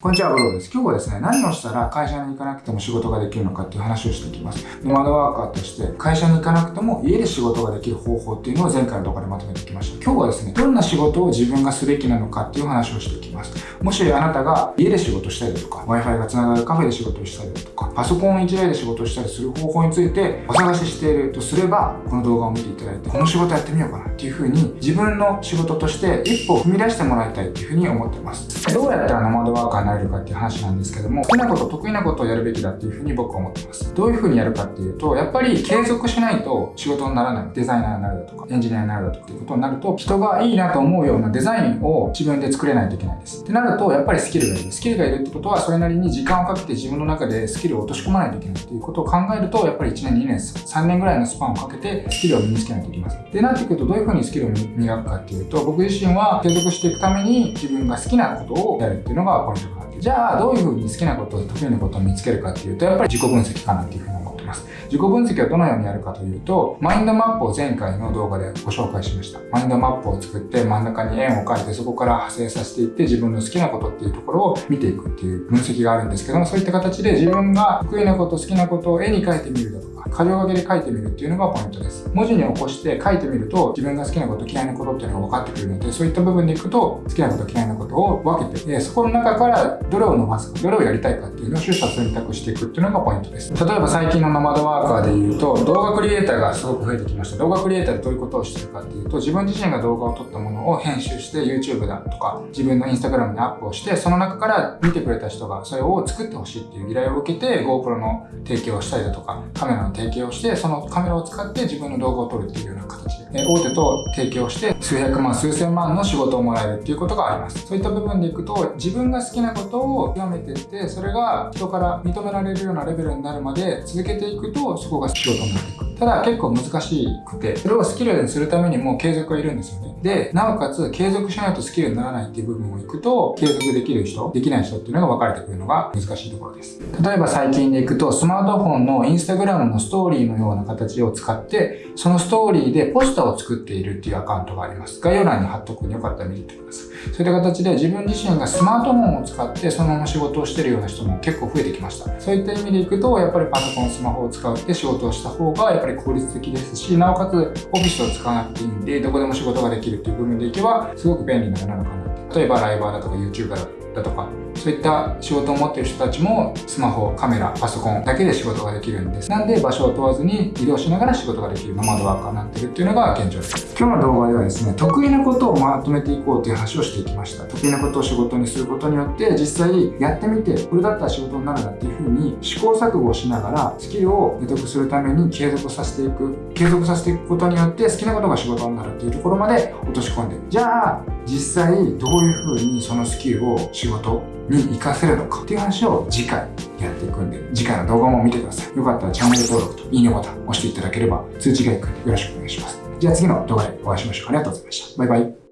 こんにちは、ブログです。今日はですね、何をしたら会社に行かなくても仕事ができるのかっていう話をしていきます。ノマドワーカーとして会社に行かなくても家で仕事ができる方法っていうのを前回の動画でまとめてきました。今日はですね、どんな仕事を自分がすべきなのかっていう話をしていきます。もしあなたが家で仕事したりだとか、Wi-Fi が繋がるカフェで仕事をしたりだとか、パソコン1台で仕事したりする方法についてお探ししているとすれば、この動画を見ていただいて、この仕事やってみようかなっていうふうに自分の仕事として一歩踏み出してもらいたいっていうふうに思ってます。どうやったらノマドワーカーになれるかっていう話なんですけども、好きなこと、得意なことをやるべきだっていうふうに僕は思ってます。どういうふうにやるかっていうと、やっぱり継続しないと仕事にならない。デザイナーになるだとか、エンジニアになるだとかっていうことになると、人がいいなと思うようなデザインを自分で作れないといけないです。ってなると、やっぱりスキルがいる。スキルがいるってことは、それなりに時間をかけて自分の中でスキルを落とし込まないといけないっていうことを考えると、やっぱり1年、2年、3年ぐらいのスパンをかけてスキルを身につけないといけません。で、なってくると、どういうふうにスキルを磨くかっていうと、僕自身は継続していくために自分が好きなことをやるっていうのがポイントかなじゃあどういうふうに好きなこと得意なことを見つけるかっていうとやっぱり自己分析かなっていうふうに思ってます。自己分析はどのようにやるかというとマインドマップを前回の動画でご紹介しました。マインドマップを作って真ん中に円を描いてそこから派生させていって自分の好きなことっていうところを見ていくっていう分析があるんですけどもそういった形で自分が得意なこと好きなことを絵に描いてみるだとか箇条書きで書いてみるっていうのがポイントです。文字に起こして書いてみると自分が好きなこと嫌いなことっていうのが分かってくるのでそういった部分でいくと好きなこと嫌いなことを分けてそこの中からどれを伸ばすかどれをやりたいかっていうのを取捨選択していくっていうのがポイントです。例えば最近のノマドワーカーで言うと動画クリエイターがすごく増えてきました。動画クリエイターでどういうことをしてるかっていうと自分自身が動画を撮ったものを編集して YouTube だとか自分の Instagram にアップをしてその中から見てくれた人がそれを作ってほしいっていう依頼を受けて GoPro の提供をしたりだとかカメラのの提供をしてそのカメラを使って自分の動画を撮るっていうような形で、大手と提携をして数百万、数千万の仕事をもらえるっていうことがあります。そういった部分でいくと、自分が好きなことを極めていって、それが人から認められるようなレベルになるまで続けていくと、そこが仕事になっていく。ただ結構難しくて、それをスキルにするためにも継続がいるんですよね。で、なおかつ継続しないとスキルにならないっていう部分をいくと、継続できる人、できない人っていうのが分かれてくるのが難しいところです。例えば最近でいくと、スマートフォンのインスタグラムのストーリーのような形を使って、そのストーリーでポスターを作っているっていうアカウントがあります。概要欄に貼っとくんでよかったら見てください。そういった形で自分自身がスマートフォンを使ってそのまま仕事をしてるような人も結構増えてきました。そういった意味でいくと、やっぱりパソコン、スマホを使って仕事をした方がやっぱり効率的ですし、なおかつオフィスを使わなくていいんで、どこでも仕事ができるっていう部分でいけば、すごく便利なものかな。例えばライバーだとか YouTuber だとか、だとかそういった仕事を持ってる人たちもスマホ、カメラ、パソコンだけで仕事ができるんです。なんで場所を問わずに移動しながら仕事ができるノマドワーカーになってるっていうのが現状です。今日の動画ではですね、得意なことをまとめていこうという話をしていきました。得意なことを仕事にすることによって実際やってみてこれだったら仕事になるなっていうふうに試行錯誤をしながらスキルを得得するために継続させていく継続させていくことによって好きなことが仕事になるっていうところまで落とし込んでじゃあ実際どういうふうにそのスキルを仕事に活かせるのかっていう話を次回やっていくんで、次回の動画も見てください。よかったらチャンネル登録といいねボタン押していただければ通知がいくんでよろしくお願いします。じゃあ次の動画でお会いしましょう。ありがとうございました。バイバイ。